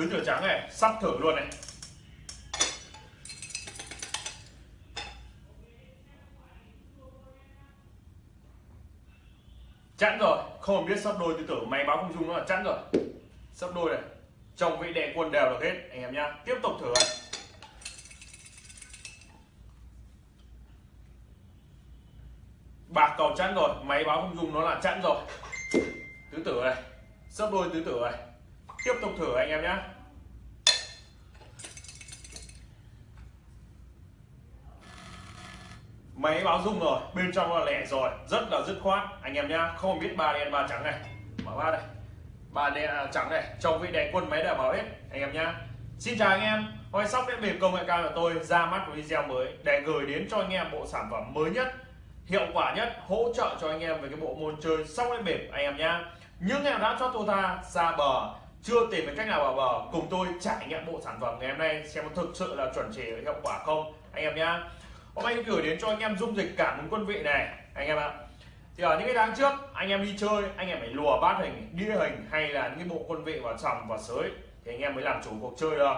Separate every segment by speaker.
Speaker 1: tứ tử trắng này, sắp thử luôn này. Chẵn rồi, không biết sắp đôi tứ tử máy báo không dung nó là chẵn rồi. Sắp đôi này, chồng vị đệ quân đều được hết, anh em nhá. Tiếp tục thử này. Bạc cầu chẵn rồi, máy báo không dung nó là chẵn rồi. Tứ tử này, sắp đôi tứ tử này tiếp tục thử anh em nhá máy báo rung rồi bên trong là lẻ rồi rất là dứt khoát. Anh em nhá không biết ba đen ba trắng này. Mở ba đây. Ba đen à, trắng này trong vị đèn quân máy đã báo hết anh em nhá. Xin chào anh em Hôm sóc đã bịp công nghệ cao của tôi ra mắt một video mới để gửi đến cho anh em bộ sản phẩm mới nhất hiệu quả nhất hỗ trợ cho anh em về cái bộ môn chơi sóc đĩa bịp anh em nhá. Những em đã cho tôi ta ra bờ chưa tìm được cách nào vào bờ. Cùng tôi trải nghiệm bộ sản phẩm ngày hôm nay, xem có thực sự là chuẩn chỉ hiệu quả không. Anh em nhá. Hôm nay gửi đến cho anh em dung dịch cảm ứng quân vị này. Anh em ạ. Thì ở những cái tháng trước, anh em đi chơi, anh em phải lùa bát hình đĩa hình hay là những cái bộ quân vị vào sòng và sới, thì anh em mới làm chủ cuộc chơi được.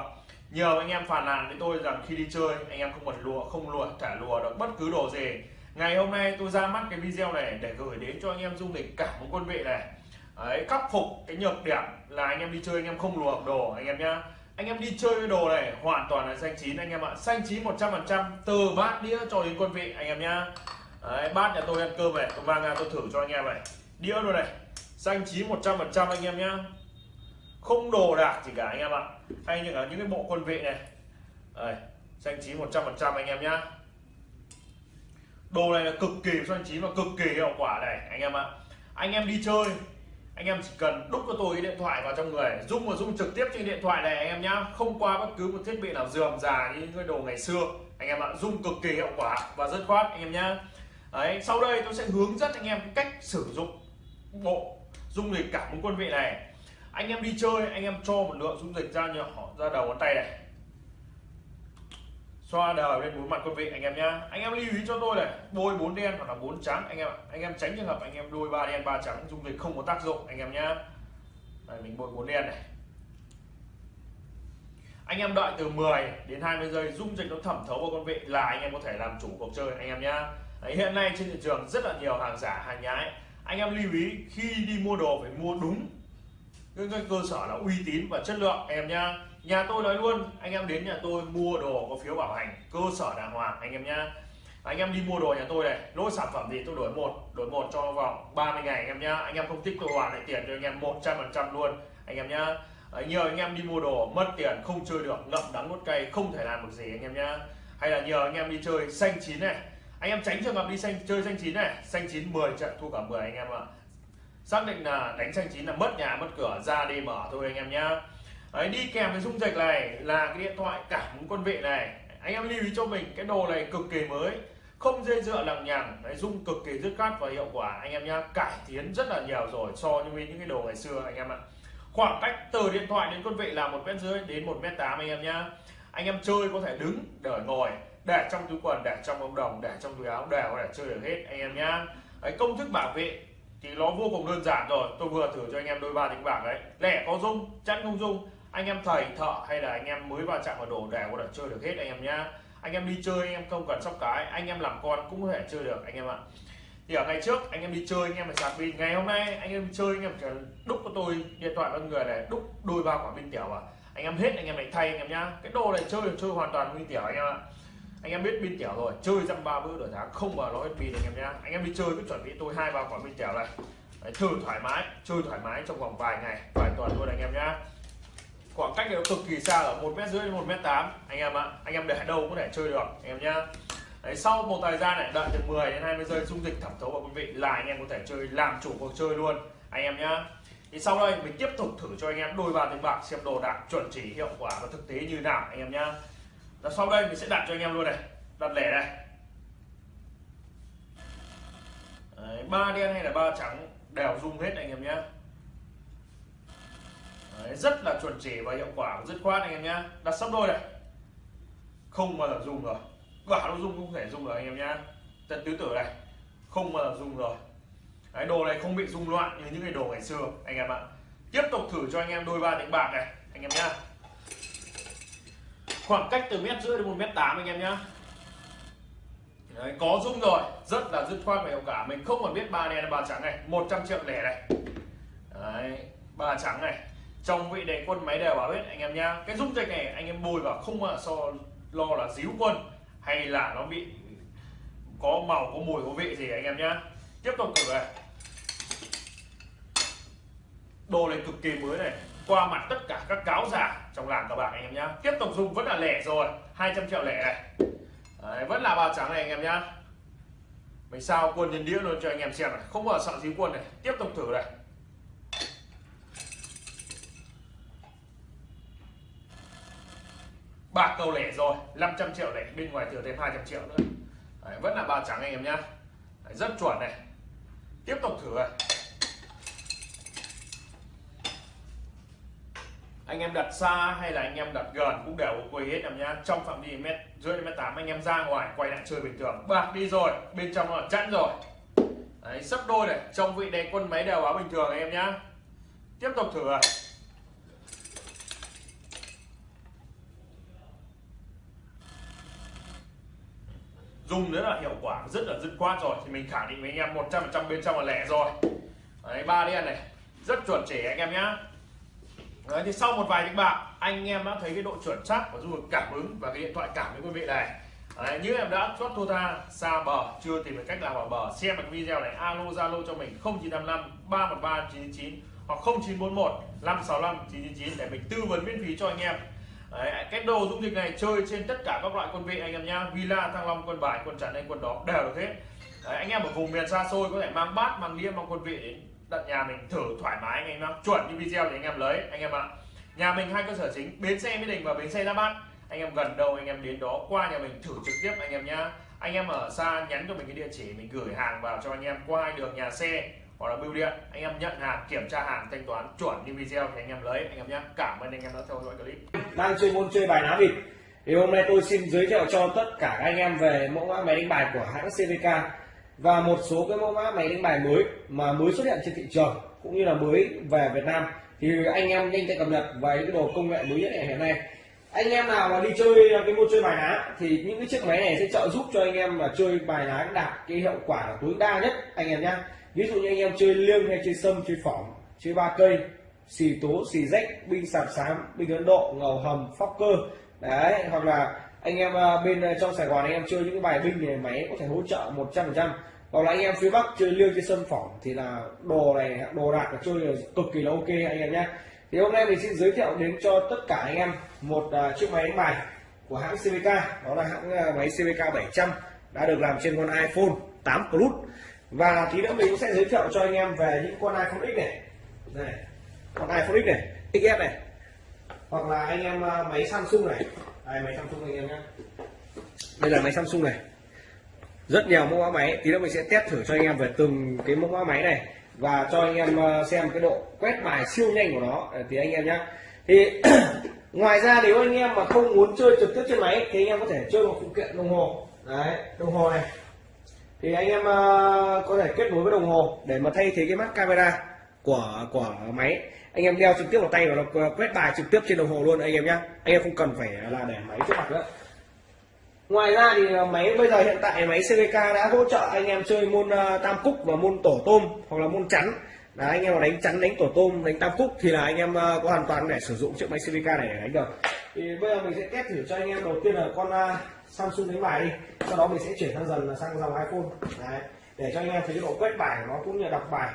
Speaker 1: Nhiều anh em phàn nàn với tôi rằng khi đi chơi, anh em không cần lùa, không lùa thả lùa được bất cứ đồ gì. Ngày hôm nay tôi ra mắt cái video này để gửi đến cho anh em dung dịch cảm ứng quân vị này. Đấy, khắc phục cái nhược điểm là anh em đi chơi anh em không lùa đồ anh em nhá anh em đi chơi cái đồ này hoàn toàn là xanh chín anh em ạ xanh chín 100% từ bát đĩa cho đến quân vị anh em nhá Đấy, bát nhà tôi ăn cơm này tôi mang ra tôi thử cho anh em này đĩa luôn này xanh chín 100% anh em nhá không đồ đạc gì cả anh em ạ hay như ở những cái bộ quân vị này Đấy, xanh chín 100% anh em nhá đồ này là cực kỳ xanh chín và cực kỳ hiệu quả này anh em ạ anh em đi chơi anh em chỉ cần đúc cho tôi cái điện thoại vào trong người dung và dung trực tiếp trên điện thoại này anh em nhá. Không qua bất cứ một thiết bị nào dườm già như những cái đồ ngày xưa. Anh em ạ dung cực kỳ hiệu quả và rất khoát, anh em nhá. Đấy, sau đây tôi sẽ hướng dẫn anh em cách sử dụng bộ dung dịch cảm ứng quân vị này. Anh em đi chơi, anh em cho một lượng dung dịch ra nhỏ ra đầu ngón tay này xoa đều lên bốn mặt quân vị anh em nhá. Anh em lưu ý cho tôi này bôi bốn đen hoặc là bốn trắng anh em anh em tránh trường hợp anh em đôi ba đen ba trắng dung dịch không có tác dụng anh em nhá. Đây, mình bôi bốn đen này. Anh em đợi từ 10 đến 20 giây dung dịch nó thẩm thấu vào con vị là anh em có thể làm chủ cuộc chơi anh em nhá. Đấy, hiện nay trên thị trường rất là nhiều hàng giả hàng nhái. Anh em lưu ý khi đi mua đồ phải mua đúng cái, cái cơ sở là uy tín và chất lượng em nhá nhà tôi nói luôn anh em đến nhà tôi mua đồ có phiếu bảo hành cơ sở đàng hoàng anh em nhá anh em đi mua đồ nhà tôi này lỗi sản phẩm gì tôi đổi một đổi một cho vòng 30 ngày anh em nhá anh em không thích tôi hoàn lại tiền cho anh em 100 phần trăm luôn anh em nhá nhờ anh em đi mua đồ mất tiền không chơi được ngậm đắng nuốt cay không thể làm được gì anh em nhá hay là nhờ anh em đi chơi xanh chín này anh em tránh trường hợp đi xanh chơi xanh chín này xanh chín 10 trận thua cả 10 anh em ạ xác định là đánh xanh chín là mất nhà mất cửa ra đi mở thôi anh em nhá Đấy, đi kèm với dung dịch này là cái điện thoại cảm ứng quân vị này. Anh em lưu ý cho mình cái đồ này cực kỳ mới không dây dựa lằng nhằng đấy dung cực kỳ dứt khoát và hiệu quả. Anh em nhá cải tiến rất là nhiều rồi so với những cái đồ ngày xưa anh em ạ. Khoảng cách từ điện thoại đến quân vị là một mét rưỡi đến một mét tám anh em nhá. Anh em chơi có thể đứng để ngồi để trong túi quần để trong ống đồng để trong túi áo đều để chơi được hết anh em nhá. Đấy, công thức bảo vệ thì nó vô cùng đơn giản rồi. Tôi vừa thử cho anh em đôi ba đánh bảng đấy. Lẻ có dung chắn không dung anh em thầy thợ hay là anh em mới vào chạm vào đồ đều có thể chơi được hết anh em nhá anh em đi chơi anh em không cần sóc cái anh em làm con cũng có thể chơi được anh em ạ thì ở ngày trước anh em đi chơi anh em phải sạc pin ngày hôm nay anh em chơi anh em chỉ đúc cho tôi điện thoại con người này đúc đôi ba quả pin tiểu à anh em hết anh em lại thay anh em nhá cái đồ này chơi chơi hoàn toàn pin tiểu anh em ạ anh em biết pin tiểu rồi chơi dăm ba bữa đổi tháng không bao lỗi pin anh em nhá anh em đi chơi cứ chuẩn bị tôi hai ba quả pin tiểu này Đấy, thử thoải mái chơi thoải mái trong vòng vài ngày vài tuần luôn anh em nhá khoảng cách nó cực kỳ xa ở một mét rưỡi đến một mét tám. Anh em ạ anh em để đâu có thể chơi được anh em nhá. Đấy, sau một thời gian này đợi từ 10 đến 20 giây dung dịch thẩm thấu vào quý vị là anh em có thể chơi làm chủ cuộc chơi luôn anh em nhá. Thì sau đây mình tiếp tục thử cho anh em đôi ba tiếng bạc xem đồ đạc chuẩn chỉ hiệu quả và thực tế như nào anh em nhá. Và sau đây mình sẽ đặt cho anh em luôn này đặt lẻ này. Ba đen hay là ba trắng đều rung hết anh em nhé Đấy, rất là chuẩn chỉ và hiệu quả dứt khoát anh em nhá. Đặt sắp đôi này. Không bao giờ dùng rồi. Quả nó dùng không thể dùng rồi anh em nhá. Trận tứ tử này. Không bao giờ dùng rồi. Đấy, đồ này không bị rung loạn như những cái đồ ngày xưa anh em ạ. Tiếp tục thử cho anh em đôi ba đánh bạc này anh em nhá. Khoảng cách từ mét rưỡi đến một mét tám anh em nhá. Đấy, có rung rồi. Rất là dứt khoát và hiệu quả. Mình không còn biết ba đen ba trắng này. 100 triệu lẻ này. Đấy, ba trắng này trong vị đề quân máy đều bảo hết anh em nhá. Cái dung dịch này anh em bôi vào không mà so lo là díu quân hay là nó bị có màu có mùi có vị gì anh em nhá. Tiếp tục thử này. Đồ này cực kỳ mới này. Qua mặt tất cả các cáo giả trong làng các bạn anh em nhá. Tiếp tục dùng vẫn là lẻ rồi. 200 triệu lẻ này. Đấy, vẫn là bao trắng này anh em nhá. Mình sao quân nhân đĩa luôn cho anh em xem này. Không bao sợ díu quân này. Tiếp tục thử này. Bạc cầu lẻ rồi 500 triệu này bên ngoài thừa thêm 200 triệu nữa. Đấy, vẫn là ba trắng anh em nhá. Đấy, rất chuẩn này. Tiếp tục thử này. Anh em đặt xa hay là anh em đặt gần cũng đều quay hết em nhá. Trong phạm vi mét rưỡi mét tám anh em ra ngoài quay lại chơi bình thường. Bạc đi rồi bên trong là chẵn rồi. Đấy, sấp đôi này trong vị đèn quân máy đều báo bình thường anh em nhá. Tiếp tục thử này. Dùng rất là hiệu quả rất là dứt khoát rồi. Thì mình khẳng định với anh em 100% bên trong là lẻ rồi. Đấy ba đen này. Rất chuẩn chỉ anh em nhá. Đấy thì sau một vài những bạc anh em đã thấy cái độ chuẩn xác và dung cảm ứng và cái điện thoại cảm với quý vị này. Đấy, như em đã chốt thua tha xa bờ chưa tìm được cách làm ở bờ xem được video này alo zalo cho mình 0955 313 999 hoặc 0941 565 999 để mình tư vấn miễn phí cho anh em. Đấy, cái đồ dung dịch này chơi trên tất cả các loại quân vị anh em nhá. Villa thăng long quân bài quân trần hay quân đó đều được hết. Đấy, anh em ở vùng miền xa xôi có thể mang bát mang đĩa mang quân vị đến tận nhà mình thử thoải mái anh em nhá. Chuẩn như video thì anh em lấy anh em ạ. Nhà mình hai cơ sở chính bến xe mỹ đình và bến xe ra bát. Anh em gần đâu anh em đến đó qua nhà mình thử trực tiếp anh em nhá. Anh em ở xa nhắn cho mình cái địa chỉ mình gửi hàng vào cho anh em qua hai đường nhà xe hoặc là bưu điện, anh em nhận hàng, kiểm tra hàng, thanh toán chuẩn như video thì anh em lấy, anh em nhé. Cảm ơn anh em đã theo dõi clip.
Speaker 2: Đang chơi môn chơi bài ná vịt. Thì hôm nay tôi xin giới thiệu cho tất cả các anh em về mẫu mã máy đánh bài của hãng CVK và một số cái mẫu mã máy đánh bài mới mà mới xuất hiện trên thị trường, cũng như là mới về Việt Nam. Thì anh em nhanh tay cập nhật về những cái đồ công nghệ mới nhất hiện nay. Anh em nào mà đi chơi cái môn chơi bài ná, thì những cái chiếc máy này sẽ trợ giúp cho anh em mà chơi bài ná đạt cái hiệu quả tối đa nhất, anh em nhé ví dụ như anh em chơi liêng hay chơi sâm, chơi phỏng, chơi ba cây, xì tố, xì rách, binh sạp xám binh ấn độ, ngầu hầm, phóc cơ. Đấy, hoặc là anh em à, bên à, trong sài gòn anh em chơi những cái bài binh này máy có thể hỗ trợ 100 phần trăm. Hoặc là anh em phía bắc chơi liêng, chơi sâm, phỏng thì là đồ này, đồ đạc là chơi là cực kỳ là ok anh em nhé thì hôm nay mình xin giới thiệu đến cho tất cả anh em một à, chiếc máy đánh bài của hãng CVK đó là hãng máy CVK 700 đã được làm trên con iPhone 8 Plus và tí nữa mình cũng sẽ giới thiệu cho anh em về những con iPhone X này. Này, con iPhone X này XS này. Hoặc là anh em à, máy Samsung này. Đây, máy Samsung anh em nhé đây là máy Samsung này. Rất nhiều mẫu mã máy. Tí nữa mình sẽ test thử cho anh em về từng cái mẫu mã máy này. Và cho anh em à, xem cái độ quét bài siêu nhanh của nó. Thì anh em nhé thì ngoài ra nếu anh em mà không muốn chơi trực tiếp trên máy, thì anh em có thể chơi một phụ kiện đồng hồ. Đấy, đồng hồ này thì anh em uh, có thể kết nối với đồng hồ để mà thay thế cái mắt camera của của máy. Anh em đeo trực tiếp vào tay và nó quét bài trực tiếp trên đồng hồ luôn anh em nhé anh em không cần phải là để máy trước mặt nữa. Ngoài ra thì ờ, máy bây giờ hiện tại máy CVK đã hỗ trợ anh em chơi môn ờ, tam cúc và môn tổ tôm hoặc là môn chắn. Là anh em mà đánh chắn đánh tổ tôm đánh tam cúc thì là anh em có hoàn toàn để sử dụng chiếc máy CVK này để đánh được. Thì bây giờ mình sẽ test thử cho anh em. Đầu tiên là con Samsung đánh bài đi. Sau đó mình sẽ chuyển sang dần là sang dòng iPhone. Đấy, để cho anh em thấy độ quét bài của nó cũng như đọc bài.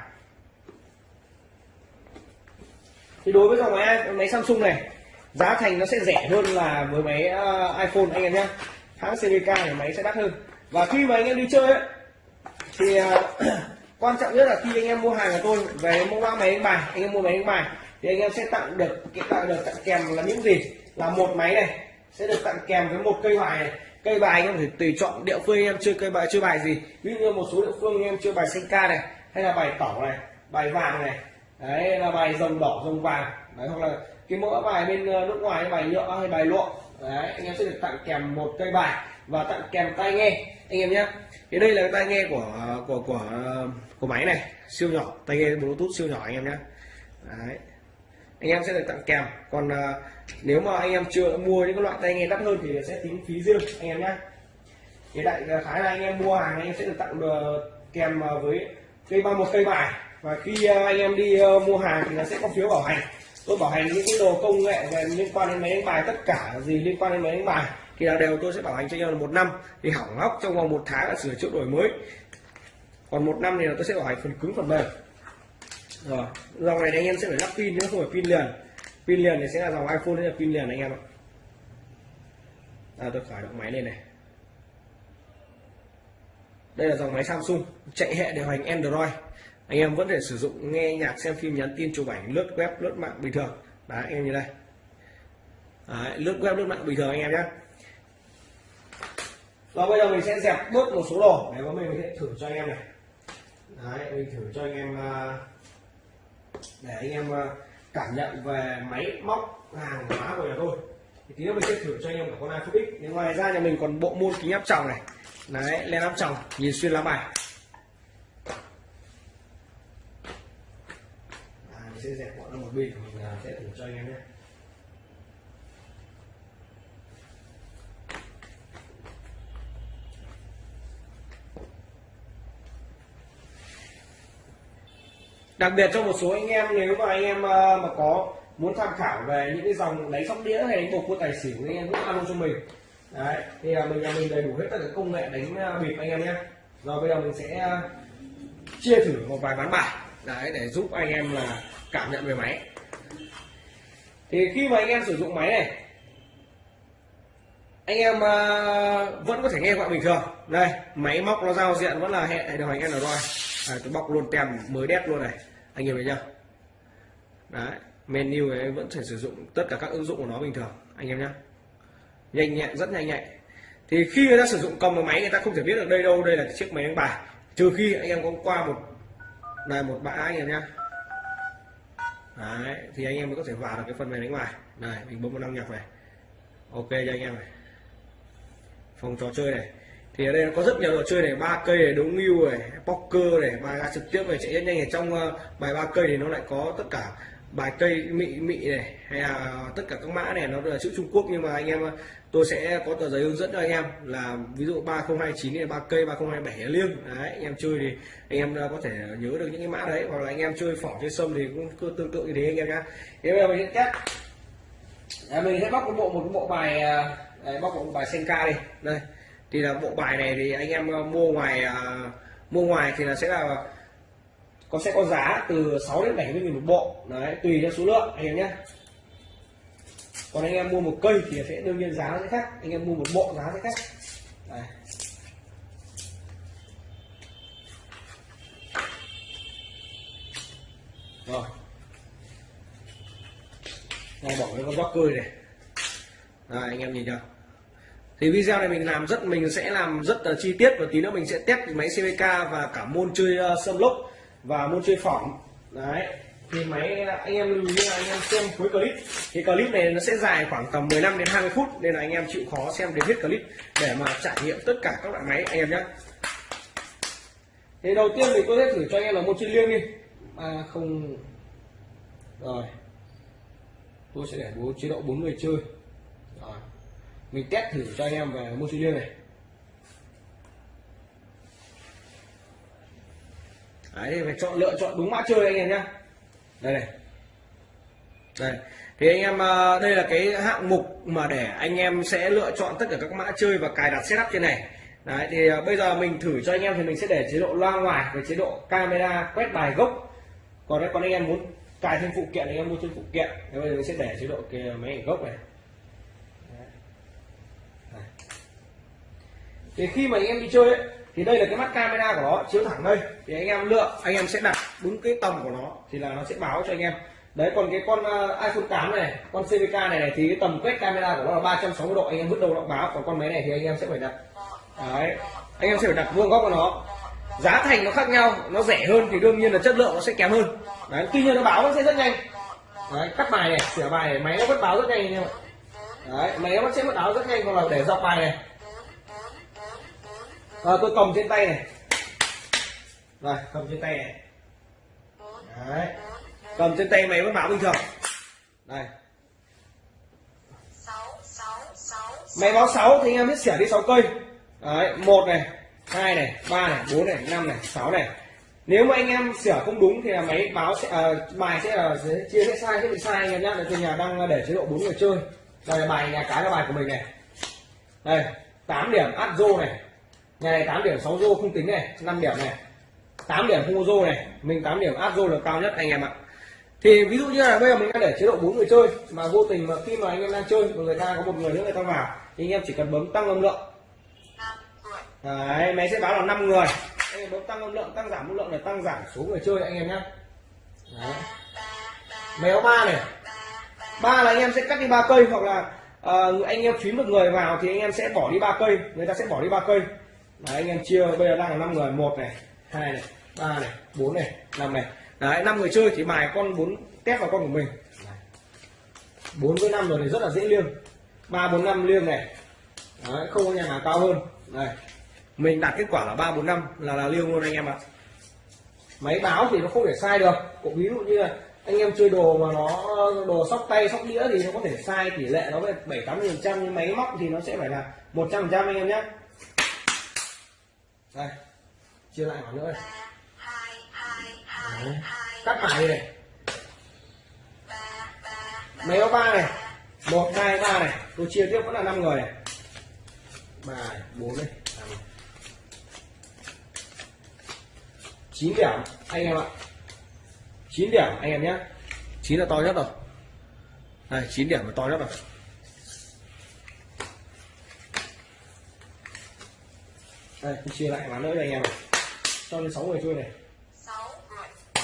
Speaker 2: Thì đối với dòng máy máy Samsung này giá thành nó sẽ rẻ hơn là với máy uh, iPhone anh em nhé. Hãng CVK thì máy sẽ đắt hơn. Và khi mà anh em đi chơi ấy, thì uh, quan trọng nhất là khi anh em mua hàng của tôi về mua ba máy đánh bài anh em mua máy đánh bài thì anh em sẽ tặng được tặng được tặng kèm là những gì? Là một máy này sẽ được tặng kèm với một cây bài này. Cây bài anh em phải tùy chọn địa phương anh em chơi cây bài, chơi bài gì. Ví dụ như một số địa phương anh em chơi bài xanh ca này, hay là bài tẩu này, bài vàng này. Đấy là bài rồng đỏ, rồng vàng. Đấy, hoặc là cái mẫu bài bên ờ, nước ngoài, bài nhựa hay bài lụa. Đấy, anh em sẽ được tặng kèm một cây bài và tặng kèm tai nghe. Anh em nhé. Thì đây là tai nghe của ờ, của của ờ, của máy này, siêu nhỏ. Tai nghe bluetooth siêu nhỏ anh em nhé. Đấy anh em sẽ được tặng kèm. Còn à, nếu mà anh em chưa mua những cái loại tai nghe đắt hơn thì sẽ tính phí riêng anh em nhé thì đại à, khái là anh em mua hàng anh em sẽ được tặng được kèm à, với cây ba một cây bài và khi anh em đi mua hàng thì nó sẽ có phiếu bảo hành. Tôi bảo hành những cái đồ công nghệ về liên quan đến máy đánh bài tất cả gì liên quan đến máy đánh bài thì là đều tôi sẽ bảo hành cho anh em là một năm. Thì hỏng hóc trong vòng một tháng là sửa chữa đổi mới. Còn một năm thì là tôi sẽ bảo hành phần cứng phần mềm rồi dòng này thì anh em sẽ phải lắp pin nữa không phải pin liền. Pin liền thì sẽ là dòng iphone là pin liền anh em ạ. À, tôi khởi động máy lên này. Đây là dòng máy Samsung chạy hệ điều hành Android. Anh em vẫn thể sử dụng nghe nhạc xem phim nhắn tin chụp ảnh lướt web lướt mạng bình thường. Đấy anh em như đây. Đấy, lướt web lướt mạng bình thường anh em nhé. Và bây giờ mình sẽ dẹp bớt một số đồ để có mình sẽ thử cho anh em này. Đấy mình thử cho anh em uh, để anh em ờ, cảm nhận về máy móc hàng hóa của nhà tôi. Thì tí nữa mình sẽ thử cho anh em cả con iPhone X. Nên ngoài ra nhà mình còn bộ môn kính áp tròng này. Đấy len áp tròng nhìn xuyên lá bài. À, mình sẽ dẹp bọn nó một bên mình ờ, sẽ thử cho anh em nhé. Đặc biệt cho một số anh em nếu mà anh em ờ, mà có muốn tham khảo về những cái dòng đánh sóc đĩa hay đánh bầu cua tài xỉu anh em cũng alo cho mình. Đấy thì là mình nhà mình đầy đủ hết tất cả công nghệ đánh ờ, bịp anh em nhé. Rồi bây giờ mình sẽ chia thử một vài ván bài đấy để giúp anh em là cảm nhận về máy. Thì khi mà anh em sử dụng máy này anh em vẫn có thể nghe gọi bình thường. Đây máy móc nó giao diện vẫn là hệ điều hành Android à, tôi bóc luôn tem mới đét luôn này anh em thấy chưa đấy, menu ấy vẫn thể sử dụng tất cả các ứng dụng của nó bình thường. Anh em nhé nhanh nhẹn rất nhanh nhạy thì khi người ta sử dụng cầm vào máy, người ta không thể biết được đây đâu, đây là chiếc máy đánh bài. Trừ khi anh em có qua một, này, một bãi anh em nhé đấy, thì anh em mới có thể vào được cái phần mềm đánh bài. Này, mình bấm vào năm nhạc này. Ok cho anh em này. Phòng trò chơi này thì ở đây nó có rất nhiều trò chơi này ba cây này đấu ngưu này poker này bài trực tiếp này chạy rất nhanh. Này trong ờ, bài ba cây thì nó lại có tất cả bài cây mị mị này hay là tất cả các mã này nó là chữ Trung Quốc. Nhưng mà anh em ờ, tôi sẽ có tờ giấy hướng dẫn cho anh em là ví dụ 3029 này ba cây 3027 là liêng. Đấy anh em chơi thì anh em ờ, có thể nhớ được những cái mã đấy. Hoặc là anh em chơi phỏ chơi sâm thì cũng tương tự như thế anh em nhá. Thế bây giờ mình sẽ test. Mình sẽ bóc một bộ một bộ bài đấy, bóc một bài senka đi. Đây thì là bộ bài này thì anh em ờ, mua ngoài uh, mua ngoài thì là sẽ là có sẽ có giá từ 6 đến 70 nghìn một bộ. Đấy tùy theo số lượng anh em nhé. Còn anh em mua một cây thì sẽ đương nhiên giá sẽ khác. Anh em mua một bộ giá sẽ khác. Đấy. rồi. Đây bỏ cái con gióc cơi này. Đây, anh em nhìn chưa? Thì video này mình làm rất mình sẽ làm rất là chi tiết và tí nữa mình sẽ test máy CVK và cả môn chơi uh, sâm lốc và môn chơi phỏng. Đấy. Thì máy anh em lưu ý là anh em xem cuối clip. Thì clip này nó sẽ dài khoảng tầm 15 đến 20 phút nên là anh em chịu khó xem đến hết clip để mà trải nghiệm tất cả các loại máy anh em nhé. Thì đầu tiên thì tôi sẽ thử cho anh em là môn chơi liêng đi. À không. Rồi. Tôi sẽ để bố chế độ bốn người chơi mình test thử cho anh em về môn chơi liêng này. Đấy, phải chọn, lựa chọn đúng mã chơi anh em nhé đây này. Đây. Thì anh em à, đây là cái hạng mục mà để anh em sẽ lựa chọn tất cả các mã chơi và cài đặt setup trên này. Đấy, thì à, bây giờ mình thử cho anh em thì mình sẽ để chế độ loa ngoài và chế độ camera quét bài gốc. Còn đấy còn anh em muốn cài thêm phụ kiện thì anh em mua thêm phụ kiện. Thì bây giờ mình sẽ để chế độ cái máy ảnh gốc này. Thì khi mà anh em đi chơi ấy, thì đây là cái mắt camera của nó chiếu thẳng đây. Thì anh em lựa anh em sẽ đặt đúng cái tầm của nó thì là nó sẽ báo cho anh em. Đấy còn cái con ờ, iPhone 8 này con CVK này, này thì cái tầm quét camera của nó là 360 độ anh em vứt đầu nó báo. Còn con máy này thì anh em sẽ phải đặt. Đấy anh em sẽ phải đặt vuông góc của nó. Giá thành nó khác nhau nó rẻ hơn thì đương nhiên là chất lượng nó sẽ kém hơn. Đấy tuy nhiên nó báo nó sẽ rất nhanh. Đấy cắt bài này sửa bài này máy nó vẫn báo rất nhanh anh em ạ. Đấy máy nó sẽ vẫn báo rất nhanh còn là để dọc bài này à, tôi cầm trên tay này. Rồi cầm trên tay này. Đấy. Cầm trên tay máy vẫn báo bình thường. Đây. Máy báo 6 thì anh em biết xẻ đi 6 cây. Đấy một này hai này ba này bốn này năm này sáu này. Nếu mà anh em sửa không đúng thì là máy báo sẽ à, bài sẽ ờ, là chia sẽ sai sẽ bị sai anh em nhá. Tôi nhà đang để chế độ bốn người chơi. Đây là bài nhà cái là bài của mình này. Đây 8 điểm áp rô này nhà này 8 điểm 6 rô không tính này 5 điểm này. 8 điểm không có rô này mình 8 điểm áp rô là cao nhất anh em ạ. Thì ví dụ như là bây giờ mình đang để chế độ bốn người chơi mà vô tình mà khi mà anh em đang chơi mà người ta có một người nữa người ta vào thì anh em chỉ cần bấm tăng âm lượng. Đấy, máy sẽ báo là 5 người. Anh em bấm tăng âm lượng tăng giảm âm lượng là tăng giảm số người chơi anh em nhé Đấy. méo ba này. Ba là anh em sẽ cắt đi ba cây hoặc là uh, anh em phím một người vào thì anh em sẽ bỏ đi ba cây người ta sẽ bỏ đi ba cây. Đấy, anh em chia bây giờ đang là 5 người một này hai này ba này bốn này năm này. Đấy năm người chơi thì mài con bốn tép vào con của mình. Bốn với năm rồi thì rất là dễ liêng. Ba bốn năm liêng này. Đấy, không có nhà nào cao hơn. Này mình đạt kết quả là ba bốn năm là là liêng luôn anh em ạ. Máy báo thì nó không thể sai được. Cũng ví dụ như là anh em chơi đồ mà nó đồ sóc tay sóc đĩa thì nó có thể sai tỷ lệ nó về bảy tám phần trăm nhưng máy móc thì nó sẽ phải là một trăm phần trăm anh em nhé đây chia lại một nữa đây. Đấy. cắt bài này. máy báo ba này. một hai ba này. Tôi chia tiếp vẫn là năm người này. Ba bốn này. Này. chín điểm anh em ạ. 9 điểm anh em nhé. 9 là to nhất rồi. Đây 9 điểm là to nhất rồi đây tôi chia lại ván nữa cho anh em này cho đến 6 người chơi này.
Speaker 3: Sáu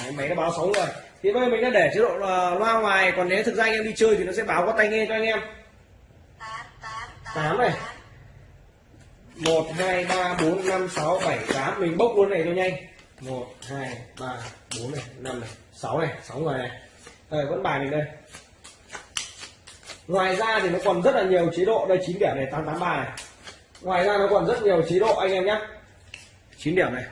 Speaker 2: Đấy, máy nó báo 6 người thì bây giờ mình đã để chế độ là loa ngoài còn nếu thực ra anh em đi chơi thì nó sẽ báo qua tai nghe cho anh em.
Speaker 3: Tám tám
Speaker 2: Tám này. 1 2 3 4 5 6 7 8 mình bốc luôn này cho nhanh. 1 2 3 4 này 5 này. 6 này 6 người này. Đây vẫn bài mình đây. Ngoài ra thì nó còn rất là nhiều chế độ. Đây 9 điểm này 883 này ngoài ra nó còn rất nhiều chế độ anh em nhé. 9 điểm này.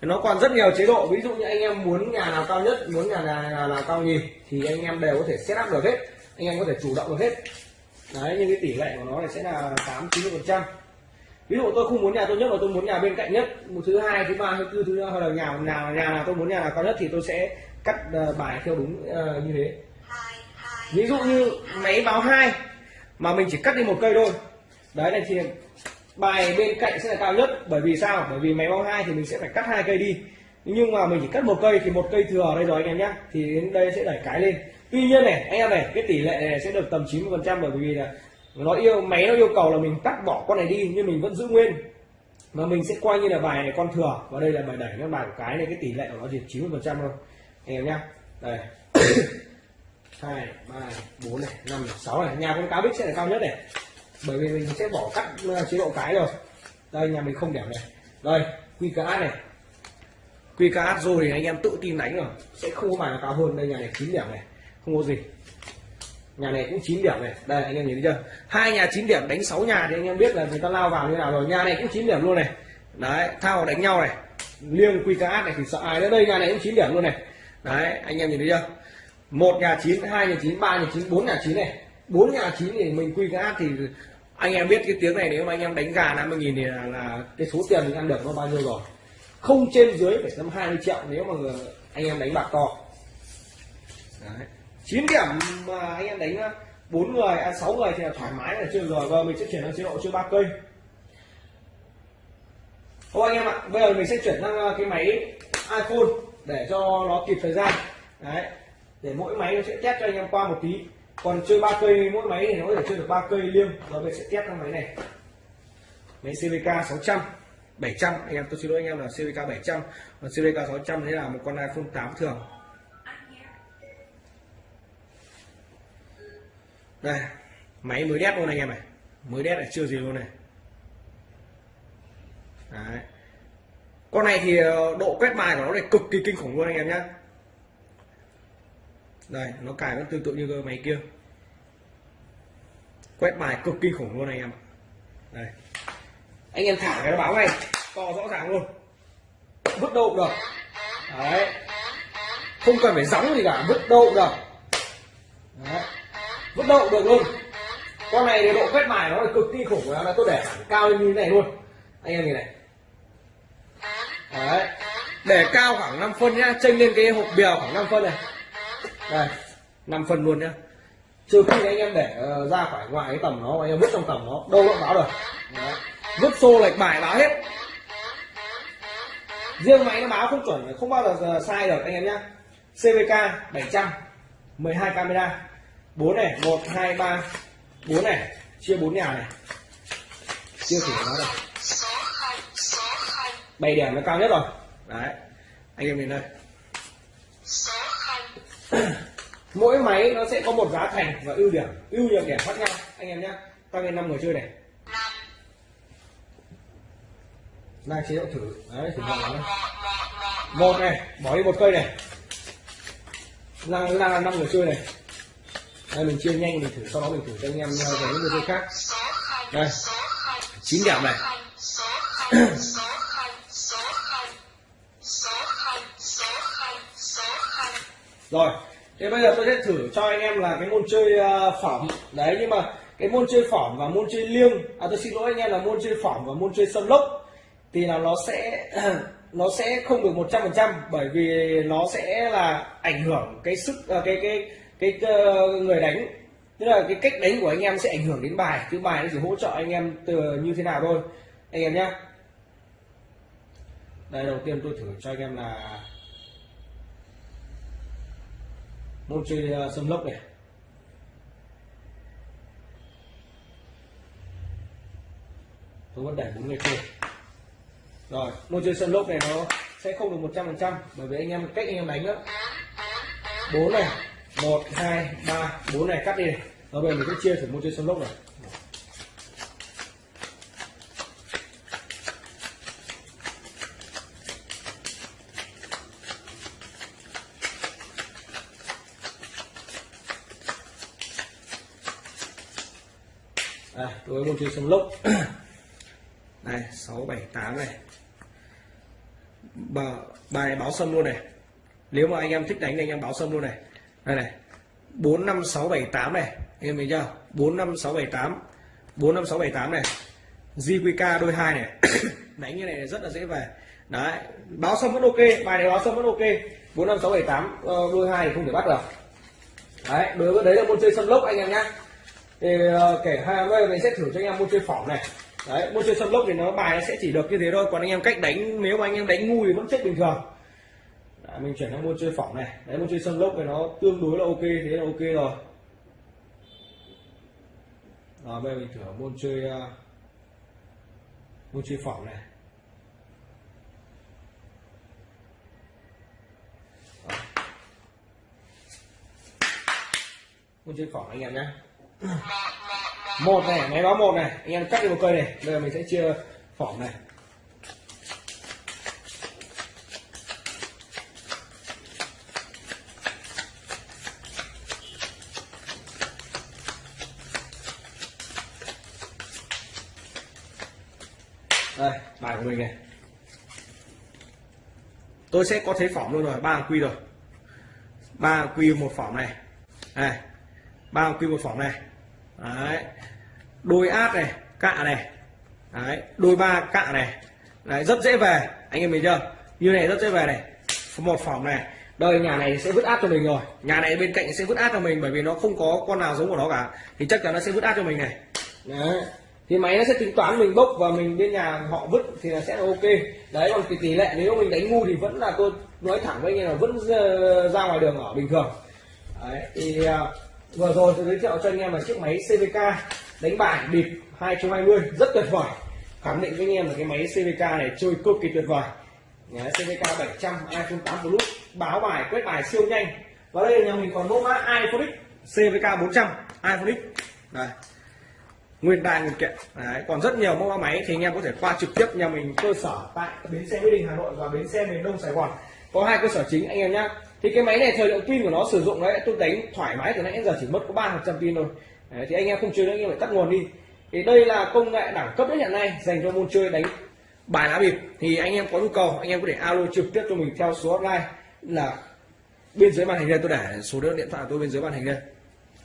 Speaker 2: Nó còn rất nhiều chế độ ví dụ như anh em muốn nhà nào cao nhất muốn nhà nào, nào cao nhì thì anh em đều có thể set up được hết. Anh em có thể chủ động được hết. Đấy nhưng cái tỷ lệ của nó này sẽ là tám chín phần trăm. Ví dụ tôi không muốn nhà tốt nhất mà tôi muốn nhà bên cạnh nhất một thứ hai thứ ba thứ tư thứ hoặc là nhà nào nhà nào tôi muốn nhà nào cao nhất thì tôi sẽ cắt ờ, bài theo đúng ờ, như thế. Ví dụ như máy báo hai mà mình chỉ cắt đi một cây thôi đấy, này thì bài bên cạnh sẽ là cao nhất. Bởi vì sao? Bởi vì máy báo hai thì mình sẽ phải cắt hai cây đi. Nhưng mà mình chỉ cắt một cây thì một cây thừa ở đây rồi, anh em nhé. Thì đến đây sẽ đẩy cái lên. Tuy nhiên này, anh em này, cái tỷ lệ này sẽ được tầm 90 phần trăm bởi vì là nó yêu, máy nó yêu cầu là mình cắt bỏ con này đi, nhưng mình vẫn giữ nguyên. Mà mình sẽ coi như là bài này con thừa. Và đây là bài đẩy nó bài của cái này, cái tỷ lệ của nó chỉ 90 phần trăm thôi. Anh em nhá đây. Hai, ba, bốn này, năm sáu này. Nhà con cá bích sẽ là cao nhất này bởi vì mình sẽ bỏ cắt ờ, chế độ cái rồi. Đây, nhà mình không điểm này. Đây, quy cá này. Quy cá rồi thì anh em tự tin đánh rồi. Sẽ không có bài nào cao hơn. Đây, nhà này chín điểm này. Không có gì. Nhà này cũng 9 điểm này. Đây, anh em nhìn thấy chưa? Hai nhà 9 điểm, đánh 6 nhà thì anh em biết là người ta lao vào như nào rồi. Nhà này cũng 9 điểm luôn này. Đấy, thao đánh nhau này. Liêng quy cá này thì sợ ai nữa. Đây, nhà này cũng 9 điểm luôn này. Đấy, anh em nhìn thấy chưa? Một nhà chín, hai nhà chín, ba nhà chín, bốn nhà chín này. Bốn nhà chín thì mình quy cá thì anh em biết cái tiếng này nếu mà anh em đánh gà 50 nghìn thì là, là cái số tiền mình ăn được nó bao nhiêu rồi? Không trên dưới phải tầm 20 triệu nếu mà người- anh em đánh bạc to. Đấy. 9 điểm mà anh em đánh uh, bốn người à, 6 người thì là thoải mái là chưa rồi. Và mình sẽ chuyển sang chế độ chơi ba cây. Ô anh em ạ bây giờ mình sẽ chuyển sang uh, cái máy iPhone để cho nó kịp thời gian. Đấy. Để mỗi máy nó sẽ test cho anh em qua một tí còn chơi ba cây mỗi máy thì nó có thể chơi được ba cây liêng rồi mình sẽ test cái máy này. Máy CVK 600 700 anh em, tôi xin lỗi anh em là CVK 700 còn CVK 600 thế là một con iPhone 8 thường. Đây, máy mới đét luôn anh em này. Mới đét là chưa gì luôn này. Đấy. con này thì ờ, độ quét bài của nó này cực kỳ kinh khủng luôn anh em nhé đây, nó cài vẫn tương tự như cái máy kia quét bài cực kinh khủng luôn anh em đây. Anh em thả cái nó báo ngay, to rõ ràng luôn. Vứt đâu cũng được. Đấy. Không cần phải gióng gì cả vứt đâu cũng được. Đấy. vẫn đậu được luôn. Con này thì độ quét mài nó là cực kỳ khủng là tôi để cao lên như thế này luôn. Anh em nhìn này. Đấy. Để cao khoảng 5 phân nhá chênh lên cái hộp bèo khoảng 5 phân này. Đây 5 phân luôn nhá trừ khi anh em để ờ, ra khỏi ngoài cái tầm nó anh em vứt trong tầm nó đâu nó báo được. Đấy. vứt xô lệch bài báo hết. Riêng máy nó báo không chuẩn không bao giờ sai được anh em nhá. CVK 700 12 camera. 4 này 1 2 3 4 này chia 4 nhà này. Chưa thử nó đâu. 7 điểm nó cao nhất rồi. Đấy. Anh em nhìn đây mỗi máy nó sẽ có một giá thành và ưu điểm, ưu nhược điểm khác nhau. Anh em nhé tăng lên năm người chơi này. Đang chế độ thử. Đấy, thử
Speaker 3: một
Speaker 2: này
Speaker 3: một
Speaker 2: này, bỏ đi một cây này. Đang đang là năm người chơi này. Đây, mình chia nhanh mình thử, sau đó mình thử cho anh em về những người chơi khác. Đây, chín điểm này. Rồi thế bây giờ tôi sẽ thử cho anh em là cái môn chơi phẩm phỏng. Đấy nhưng mà cái môn chơi phỏng và môn chơi liêng à tôi xin lỗi anh em là môn chơi phỏng và môn chơi sân lốc thì là nó sẽ nó sẽ không được một trăm phần trăm bởi vì nó sẽ là ảnh hưởng cái sức à, cái cái cái cái, người đánh. Tức là cái cách đánh của anh em sẽ ảnh hưởng đến bài chứ bài nó chỉ hỗ trợ anh em từ như thế nào thôi. Anh em nhé đây đầu tiên tôi thử cho anh em là môn chơi à, sâm lốc này. Tôi vẫn để bốn người chơi rồi môn chơi sâm lốc này nó sẽ không được một trăm phần trăm, bởi vì anh em cách anh em đánh đó bốn này, một, hai, ba, bốn này cắt đi này. Rồi bây giờ mình sẽ chia thử môn chơi sâm lốc này. Đây đối với môn chơi sân lốc. Đây sáu bảy tám này. Bà, bài báo sâm luôn này. Nếu mà anh em thích đánh thì anh em báo sâm luôn này. Đây này. Bốn năm sáu bảy tám này. Anh em thấy chưa? Bốn năm sáu bảy tám. Bốn năm sáu bảy tám này. JQK đôi hai này. Đánh như này rất là dễ về. Đấy. Báo sâm vẫn ok. Bài này báo sâm vẫn ok. Bốn năm sáu bảy tám. Ờ, đôi hai thì không thể bắt được. Đấy đối với đấy là môn chơi sâm lốc anh em nhá thì ờ, kể hai bây giờ mình sẽ thử cho anh em môn chơi phỏng này. Đấy môn chơi sâm lốc thì nó bài nó sẽ chỉ được như thế thôi còn anh em cách đánh nếu mà anh em đánh ngu thì vẫn chết bình thường. Đấy, mình chuyển sang môn chơi phỏng này. Đấy môn chơi sâm lốc thì nó tương đối là ok thế là ok rồi. Rồi bây giờ mình thử môn chơi ờ, môn chơi phỏng này. Đó. môn chơi phỏng anh em nhé một này, máy báo một này. Anh em cắt đi một cây này. Bây giờ mình sẽ chia phỏng này. Đây, bài của mình này. Tôi sẽ có thấy phỏng luôn rồi, ba quy rồi. Ba quy một phỏng này. Này ba quy một phỏng này đấy. Đôi át này cạ này. Đấy đôi ba cạ này. Đấy rất dễ về. Anh em mình chưa? Như này rất dễ về này. Một phòng này. Đây nhà này sẽ vứt át cho mình rồi. Nhà này bên cạnh sẽ vứt át cho mình bởi vì nó không có con nào giống của nó cả. Thì chắc chắn nó sẽ vứt át cho mình này. Đấy. Thì máy nó sẽ tính toán mình bốc và mình bên nhà họ vứt thì là sẽ là ok. Đấy còn tỷ, tỷ lệ nếu mình đánh ngu thì vẫn là tôi nói thẳng với anh em là vẫn ờ, ra ngoài đường ở bình thường. Đấy thì ờ, vừa rồi tôi giới thiệu cho anh em là chiếc máy CVK đánh bài bịp 220 rất tuyệt vời. Khẳng định với anh em là cái máy CVK này chơi cực kỳ tuyệt vời. Đấy, CVK 700 iPhone 8 Plus báo bài quét bài siêu nhanh. Và đây là nhà mình còn mẫu mã iPhone X CVK 400 iPhone X. Đấy. nguyên đai nguyên kiện. Đấy, còn rất nhiều mẫu mã máy thì anh em có thể qua trực tiếp nhà mình cơ sở tại bến xe mỹ đình hà nội và bến xe miền đông sài gòn. Có hai cơ sở chính anh em nhé thì cái máy này thời lượng pin của nó sử dụng đấy tôi đánh thoải mái từ nãy giờ chỉ mất có ba phần trăm pin thôi. Đấy, thì anh em không chơi nữa anh em phải tắt nguồn đi. Thì đây là công nghệ đẳng cấp nhất hiện nay dành cho môn chơi đánh bài lá bịp. Thì anh em có nhu cầu anh em có thể alo trực tiếp cho mình theo số hotline là bên dưới màn hình đây tôi để số điện thoại của tôi bên dưới màn hình đây.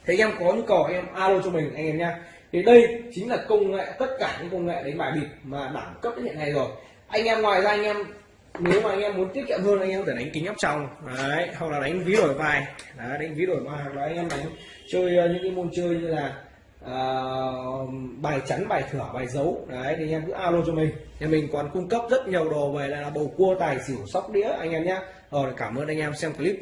Speaker 2: Thì anh em có nhu cầu anh em alo cho mình anh em nha thì đây chính là công nghệ tất cả những công nghệ đánh bài bịp mà đẳng cấp đến hiện nay rồi. Anh em ngoài ra anh em nếu mà anh em muốn tiết kiệm hơn anh em có thể đánh kính áp tròng. Đấy hoặc là đánh ví đổi vai đấy, đánh ví đổi vai hoặc là anh em đánh chơi ờ, những cái môn chơi như là uh, bài chắn bài thửa bài dấu đấy thì anh em cứ alo cho mình. Thì mình còn cung cấp rất nhiều đồ về là bầu cua tài xỉu sóc đĩa anh em nhé rồi cảm ơn anh em xem clip.